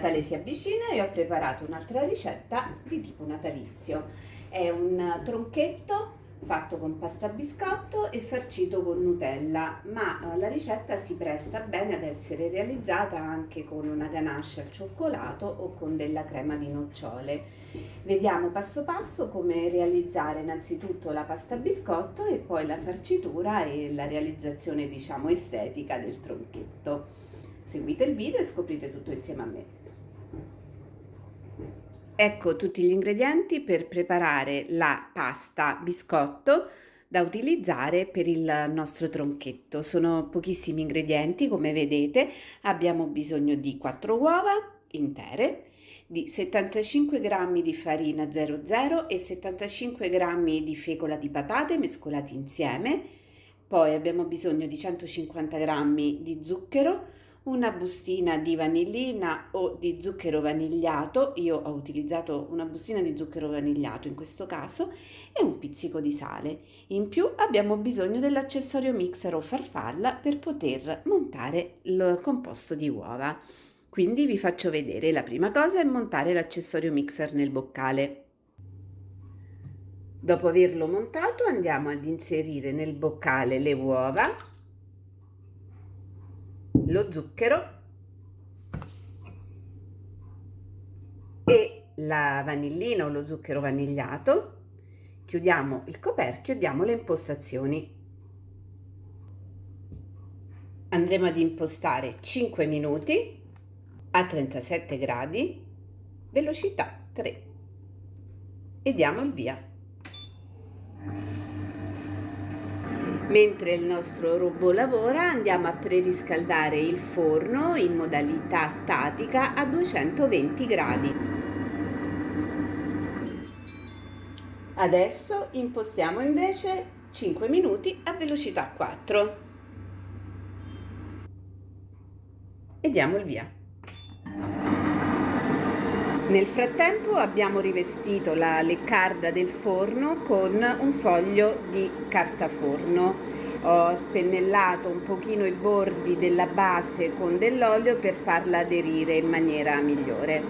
Natale si avvicina e ho preparato un'altra ricetta di tipo natalizio. È un tronchetto fatto con pasta biscotto e farcito con Nutella, ma eh, la ricetta si presta bene ad essere realizzata anche con una ganache al cioccolato o con della crema di nocciole. Vediamo passo passo come realizzare innanzitutto la pasta biscotto e poi la farcitura e la realizzazione diciamo estetica del tronchetto. Seguite il video e scoprite tutto insieme a me. Ecco tutti gli ingredienti per preparare la pasta biscotto da utilizzare per il nostro tronchetto. Sono pochissimi ingredienti, come vedete. Abbiamo bisogno di 4 uova intere, di 75 g di farina 00 e 75 g di fecola di patate mescolati insieme. Poi abbiamo bisogno di 150 g di zucchero, una bustina di vanillina o di zucchero vanigliato, io ho utilizzato una bustina di zucchero vanigliato in questo caso, e un pizzico di sale. In più abbiamo bisogno dell'accessorio mixer o farfalla per poter montare il composto di uova. Quindi vi faccio vedere, la prima cosa è montare l'accessorio mixer nel boccale. Dopo averlo montato andiamo ad inserire nel boccale le uova lo zucchero e la vanillina o lo zucchero vanigliato, chiudiamo il coperchio e diamo le impostazioni. Andremo ad impostare 5 minuti a 37 gradi, velocità 3 e diamo il via. Mentre il nostro robot lavora andiamo a preriscaldare il forno in modalità statica a 220 gradi. Adesso impostiamo invece 5 minuti a velocità 4 e diamo il via. Nel frattempo abbiamo rivestito la leccarda del forno con un foglio di carta forno. Ho spennellato un pochino i bordi della base con dell'olio per farla aderire in maniera migliore.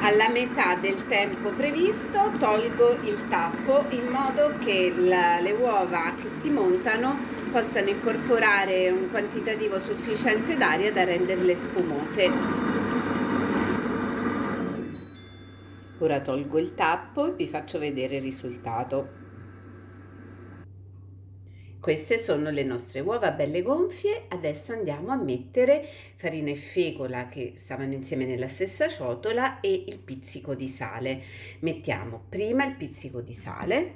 Alla metà del tempo previsto tolgo il tappo in modo che la, le uova che si montano possano incorporare un quantitativo sufficiente d'aria da renderle spumose. Ora tolgo il tappo e vi faccio vedere il risultato. Queste sono le nostre uova belle gonfie, adesso andiamo a mettere farina e fecola che stavano insieme nella stessa ciotola e il pizzico di sale. Mettiamo prima il pizzico di sale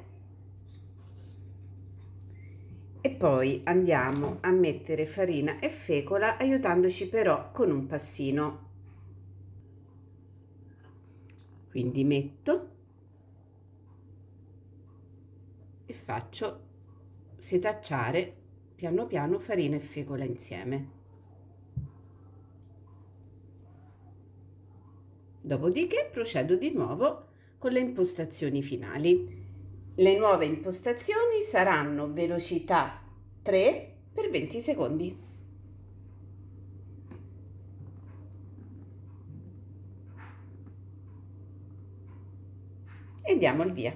e poi andiamo a mettere farina e fecola aiutandoci però con un passino quindi metto e faccio setacciare piano piano farina e fecola insieme. Dopodiché procedo di nuovo con le impostazioni finali. Le nuove impostazioni saranno velocità 3 per 20 secondi e diamo il via.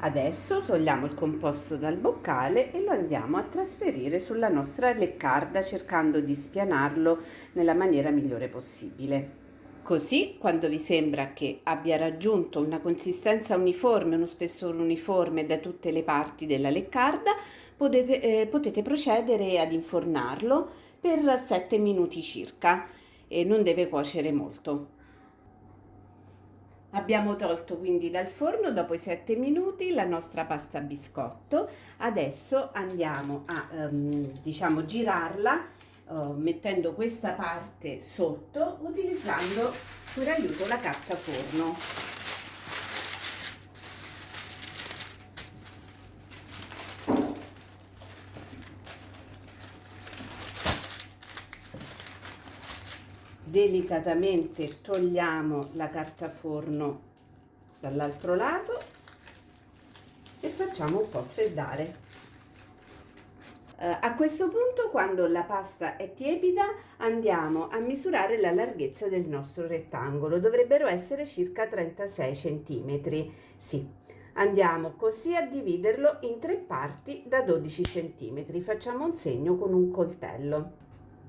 Adesso togliamo il composto dal boccale e lo andiamo a trasferire sulla nostra leccarda cercando di spianarlo nella maniera migliore possibile. Così, quando vi sembra che abbia raggiunto una consistenza uniforme, uno spessore uniforme da tutte le parti della leccarda, potete, eh, potete procedere ad infornarlo per 7 minuti circa e non deve cuocere molto. Abbiamo tolto quindi dal forno dopo i 7 minuti la nostra pasta biscotto. Adesso andiamo a um, diciamo girarla uh, mettendo questa parte sotto utilizzando per aiuto la carta forno. Delicatamente togliamo la carta forno dall'altro lato e facciamo un po' freddare Uh, a questo punto, quando la pasta è tiepida, andiamo a misurare la larghezza del nostro rettangolo. Dovrebbero essere circa 36 cm. Sì, andiamo così a dividerlo in tre parti da 12 cm. Facciamo un segno con un coltello.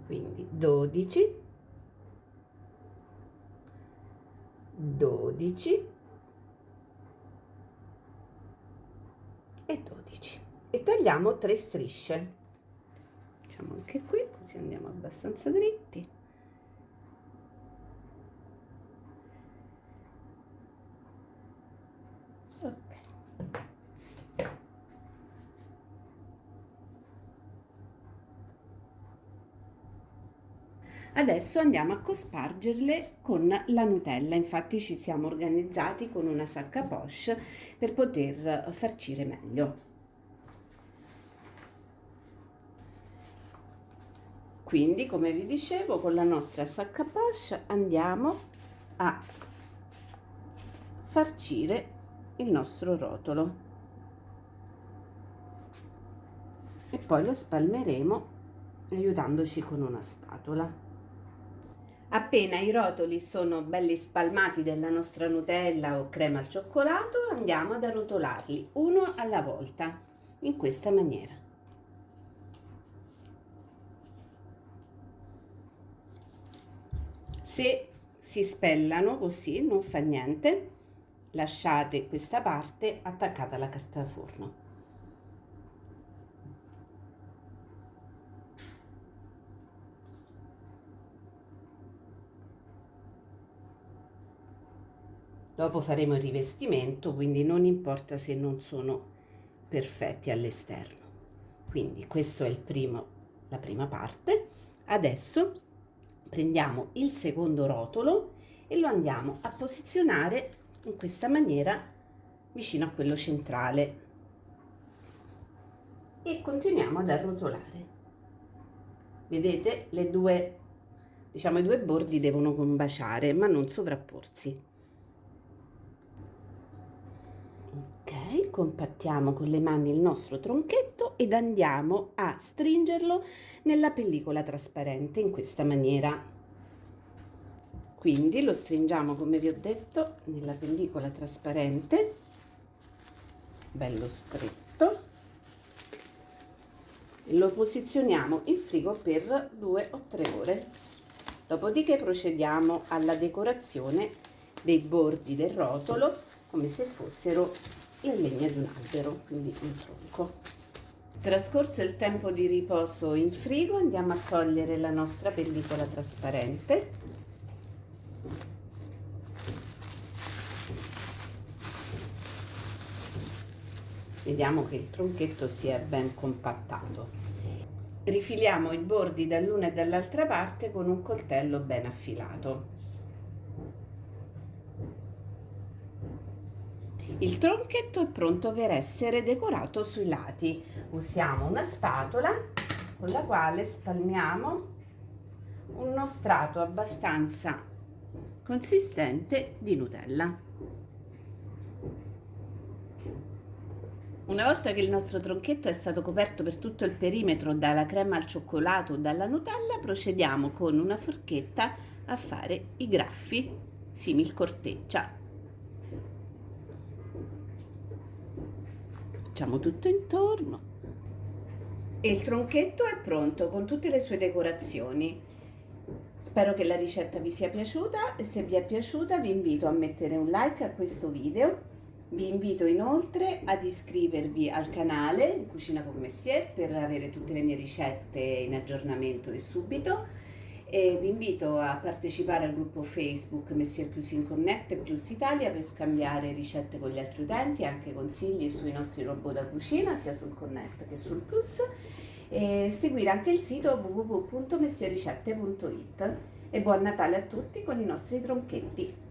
Quindi 12, 12 e 12 e tagliamo tre strisce. Facciamo anche qui così andiamo abbastanza dritti ok Adesso andiamo a cospargerle con la Nutella, infatti ci siamo organizzati con una sacca poche per poter farcire meglio. Quindi, come vi dicevo, con la nostra sacca poche andiamo a farcire il nostro rotolo e poi lo spalmeremo aiutandoci con una spatola. Appena i rotoli sono belli spalmati della nostra Nutella o crema al cioccolato, andiamo ad arrotolarli uno alla volta, in questa maniera. Se si spellano così non fa niente, lasciate questa parte attaccata alla carta da forno. Dopo faremo il rivestimento, quindi non importa se non sono perfetti all'esterno. Quindi questo è primo, la prima parte. Adesso prendiamo il secondo rotolo e lo andiamo a posizionare in questa maniera vicino a quello centrale e continuiamo ad arrotolare vedete le due diciamo i due bordi devono combaciare ma non sovrapporsi ok compattiamo con le mani il nostro tronchetto ed andiamo a stringerlo nella pellicola trasparente in questa maniera. Quindi lo stringiamo come vi ho detto nella pellicola trasparente. Bello stretto. E lo posizioniamo in frigo per due o tre ore. Dopodiché procediamo alla decorazione dei bordi del rotolo come se fossero in legna di un albero, quindi un tronco. Trascorso il tempo di riposo in frigo andiamo a togliere la nostra pellicola trasparente. Vediamo che il tronchetto si è ben compattato. Rifiliamo i bordi dall'una e dall'altra parte con un coltello ben affilato. Il tronchetto è pronto per essere decorato sui lati. Usiamo una spatola con la quale spalmiamo uno strato abbastanza consistente di Nutella. Una volta che il nostro tronchetto è stato coperto per tutto il perimetro dalla crema al cioccolato o dalla Nutella, procediamo con una forchetta a fare i graffi simil corteccia. Facciamo tutto intorno. E il tronchetto è pronto con tutte le sue decorazioni. Spero che la ricetta vi sia piaciuta e se vi è piaciuta vi invito a mettere un like a questo video. Vi invito inoltre ad iscrivervi al canale Cucina con Messier per avere tutte le mie ricette in aggiornamento e subito e vi invito a partecipare al gruppo Facebook Messier Cuisine Connect Plus Italia per scambiare ricette con gli altri utenti, anche consigli sui nostri robot da cucina sia sul Connect che sul Plus e seguire anche il sito www.messierricette.it e buon Natale a tutti con i nostri tronchetti!